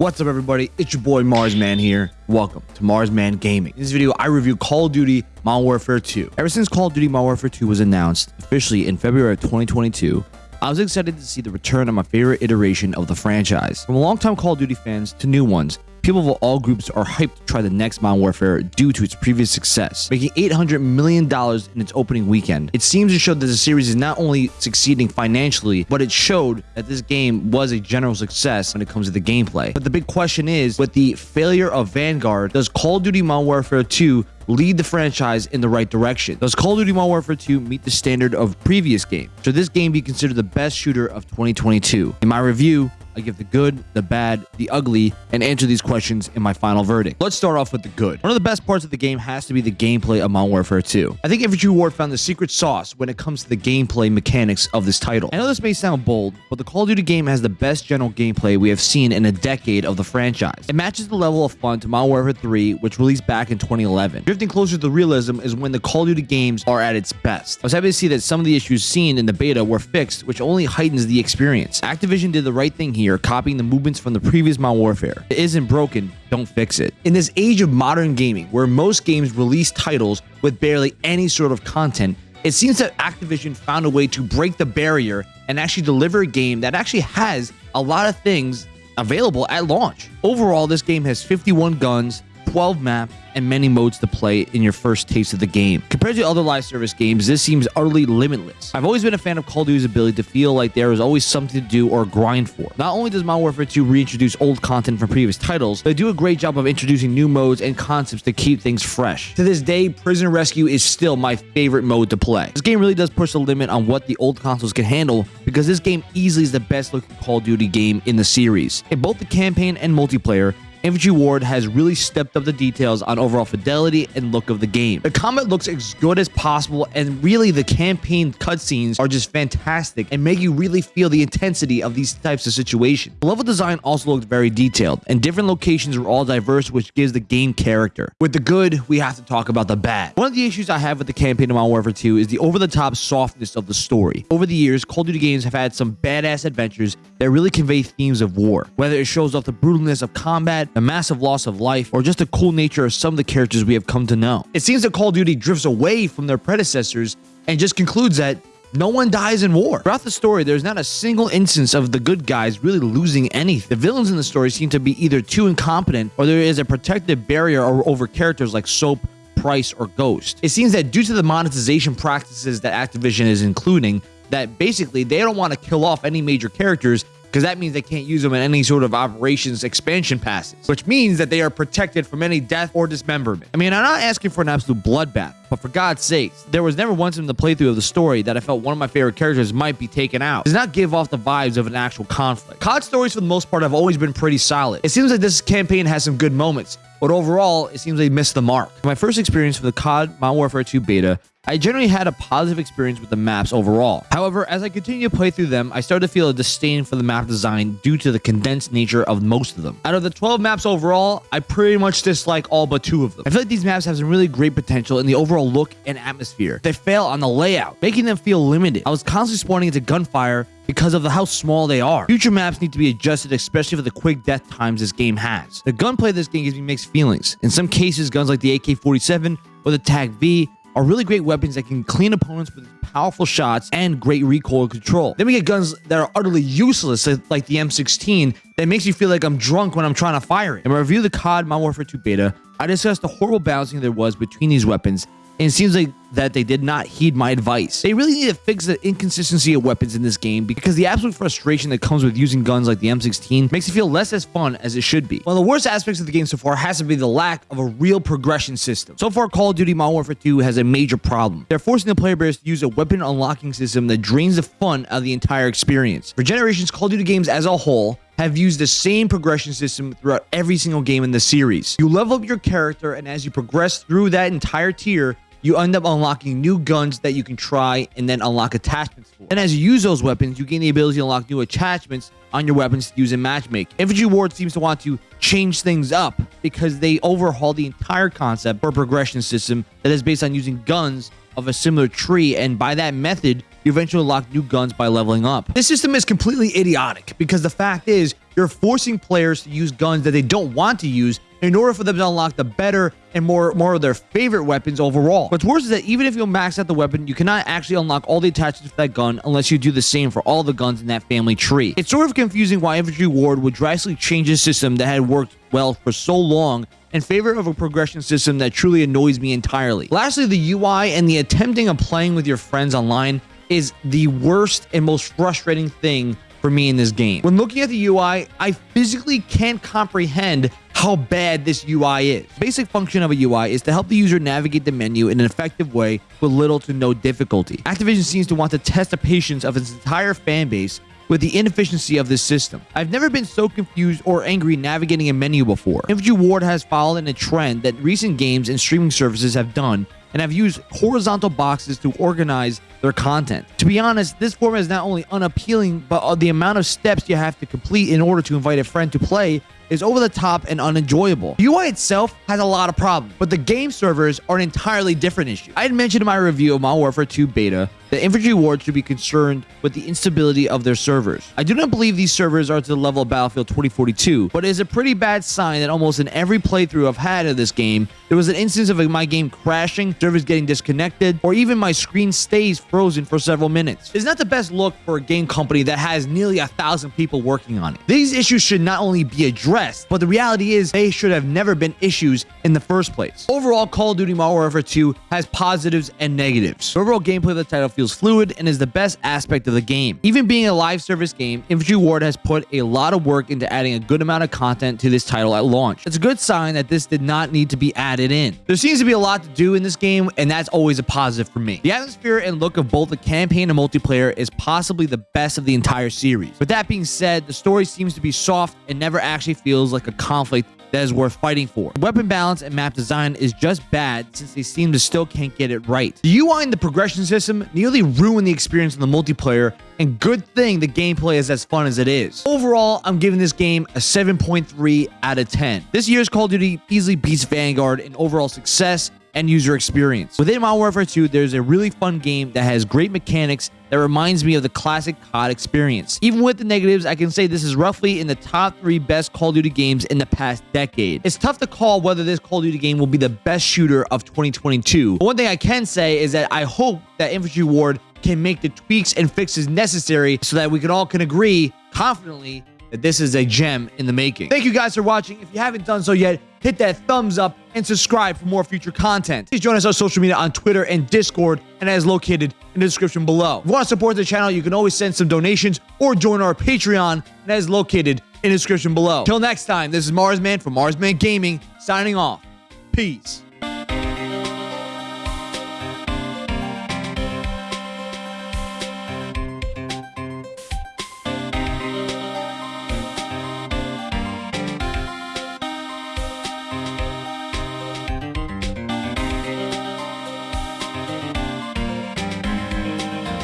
What's up everybody? It's your boy Marsman here. Welcome to Marsman Gaming. In this video, I review Call of Duty Modern Warfare 2. Ever since Call of Duty Modern Warfare 2 was announced officially in February of 2022, I was excited to see the return of my favorite iteration of the franchise. From longtime Call of Duty fans to new ones, People of all groups are hyped to try the next Modern Warfare due to its previous success, making $800 million in its opening weekend. It seems to show that the series is not only succeeding financially, but it showed that this game was a general success when it comes to the gameplay. But the big question is, with the failure of Vanguard, does Call of Duty Modern Warfare 2 lead the franchise in the right direction. Does Call of Duty Modern Warfare 2 meet the standard of previous games? Should this game be considered the best shooter of 2022? In my review, I give the good, the bad, the ugly, and answer these questions in my final verdict. Let's start off with the good. One of the best parts of the game has to be the gameplay of Modern Warfare 2. I think Infinity Ward found the secret sauce when it comes to the gameplay mechanics of this title. I know this may sound bold, but the Call of Duty game has the best general gameplay we have seen in a decade of the franchise. It matches the level of fun to Modern Warfare 3, which released back in 2011. Drifting closer to realism is when the Call of Duty games are at its best. I was happy to see that some of the issues seen in the beta were fixed, which only heightens the experience. Activision did the right thing here copying the movements from the previous Modern Warfare. It isn't broken, don't fix it. In this age of modern gaming, where most games release titles with barely any sort of content, it seems that Activision found a way to break the barrier and actually deliver a game that actually has a lot of things available at launch. Overall, this game has 51 guns, 12 maps, and many modes to play in your first taste of the game. Compared to other live service games, this seems utterly limitless. I've always been a fan of Call of Duty's ability to feel like there is always something to do or grind for. Not only does Modern Warfare 2 reintroduce old content from previous titles, they do a great job of introducing new modes and concepts to keep things fresh. To this day, Prison Rescue is still my favorite mode to play. This game really does push the limit on what the old consoles can handle because this game easily is the best looking Call of Duty game in the series. In both the campaign and multiplayer, Infinity Ward has really stepped up the details on overall fidelity and look of the game. The combat looks as good as possible, and really the campaign cutscenes are just fantastic and make you really feel the intensity of these types of situations. The level design also looked very detailed, and different locations were all diverse, which gives the game character. With the good, we have to talk about the bad. One of the issues I have with the campaign of Modern Warfare 2 is the over-the-top softness of the story. Over the years, Call of Duty games have had some badass adventures that really convey themes of war, whether it shows off the brutalness of combat, the massive loss of life, or just the cool nature of some of the characters we have come to know. It seems that Call of Duty drifts away from their predecessors and just concludes that no one dies in war. Throughout the story, there's not a single instance of the good guys really losing anything. The villains in the story seem to be either too incompetent or there is a protective barrier over characters like Soap, Price, or Ghost. It seems that due to the monetization practices that Activision is including, that basically they don't want to kill off any major characters because that means they can't use them in any sort of operations expansion passes, which means that they are protected from any death or dismemberment. I mean, I'm not asking for an absolute bloodbath, but for God's sakes, there was never once in the playthrough of the story that I felt one of my favorite characters might be taken out. It does not give off the vibes of an actual conflict. COD stories, for the most part, have always been pretty solid. It seems like this campaign has some good moments, but overall, it seems they missed the mark. My first experience with the COD Modern Warfare 2 beta I generally had a positive experience with the maps overall. However, as I continued to play through them, I started to feel a disdain for the map design due to the condensed nature of most of them. Out of the 12 maps overall, I pretty much dislike all but two of them. I feel like these maps have some really great potential in the overall look and atmosphere. They fail on the layout, making them feel limited. I was constantly spawning into gunfire because of the how small they are. Future maps need to be adjusted, especially for the quick death times this game has. The gunplay of this game gives me mixed feelings. In some cases, guns like the AK-47 or the TAQ-V are really great weapons that can clean opponents with powerful shots and great recoil control. Then we get guns that are utterly useless, like the M16, that makes you feel like I'm drunk when I'm trying to fire it. In my review of the COD Modern Warfare 2 beta, I discussed the horrible balancing there was between these weapons and it seems like that they did not heed my advice. They really need to fix the inconsistency of weapons in this game because the absolute frustration that comes with using guns like the M16 makes it feel less as fun as it should be. One of the worst aspects of the game so far has to be the lack of a real progression system. So far, Call of Duty Modern Warfare 2 has a major problem. They're forcing the player base to use a weapon unlocking system that drains the fun out of the entire experience. For generations, Call of Duty games as a whole have used the same progression system throughout every single game in the series. You level up your character, and as you progress through that entire tier, you end up unlocking new guns that you can try and then unlock attachments for. And as you use those weapons, you gain the ability to unlock new attachments on your weapons to use in matchmaking. Infinity Ward seems to want to change things up because they overhaul the entire concept for a progression system that is based on using guns of a similar tree, and by that method, you eventually unlock new guns by leveling up. This system is completely idiotic because the fact is, you're forcing players to use guns that they don't want to use in order for them to unlock the better and more more of their favorite weapons overall. What's worse is that even if you max out the weapon, you cannot actually unlock all the attachments for that gun unless you do the same for all the guns in that family tree. It's sort of confusing why Infinity Ward would drastically change a system that had worked well for so long in favor of a progression system that truly annoys me entirely. Lastly, the UI and the attempting of playing with your friends online is the worst and most frustrating thing for me in this game. When looking at the UI, I physically can't comprehend how bad this UI is. Basic function of a UI is to help the user navigate the menu in an effective way with little to no difficulty. Activision seems to want to test the patience of its entire fan base with the inefficiency of this system. I've never been so confused or angry navigating a menu before. Infinity Ward has followed in a trend that recent games and streaming services have done and have used horizontal boxes to organize their content. To be honest, this format is not only unappealing, but uh, the amount of steps you have to complete in order to invite a friend to play is over the top and unenjoyable. UI itself has a lot of problems, but the game servers are an entirely different issue. I had mentioned in my review of Modern Warfare 2 beta that Infinity Ward should be concerned with the instability of their servers. I do not believe these servers are to the level of Battlefield 2042, but it is a pretty bad sign that almost in every playthrough I've had of this game, there was an instance of my game crashing, servers getting disconnected, or even my screen stays frozen for several minutes. It's not the best look for a game company that has nearly a thousand people working on it. These issues should not only be addressed, but the reality is they should have never been issues in the first place. Overall, Call of Duty Modern Warfare 2 has positives and negatives. The overall gameplay of the title feels fluid and is the best aspect of the game. Even being a live service game, Infinity Ward has put a lot of work into adding a good amount of content to this title at launch. It's a good sign that this did not need to be added in. There seems to be a lot to do in this game, and that's always a positive for me. The atmosphere and look of both the campaign and multiplayer is possibly the best of the entire series. With that being said, the story seems to be soft and never actually feels like a conflict that is worth fighting for. Weapon balance and map design is just bad since they seem to still can't get it right. The UI and the progression system nearly ruin the experience in the multiplayer and good thing the gameplay is as fun as it is. Overall, I'm giving this game a 7.3 out of 10. This year's Call of Duty easily beats Vanguard in overall success and user experience. Within Modern Warfare 2, there's a really fun game that has great mechanics that reminds me of the classic COD experience. Even with the negatives, I can say this is roughly in the top three best Call of Duty games in the past decade. It's tough to call whether this Call of Duty game will be the best shooter of 2022. But one thing I can say is that I hope that Infinity Ward can make the tweaks and fixes necessary so that we can all can agree confidently that this is a gem in the making. Thank you guys for watching. If you haven't done so yet, hit that thumbs up and subscribe for more future content. Please join us on social media on Twitter and Discord, and is located in the description below. If you want to support the channel, you can always send some donations or join our Patreon, and that is located in the description below. Till next time, this is Marsman from Marsman Gaming, signing off. Peace.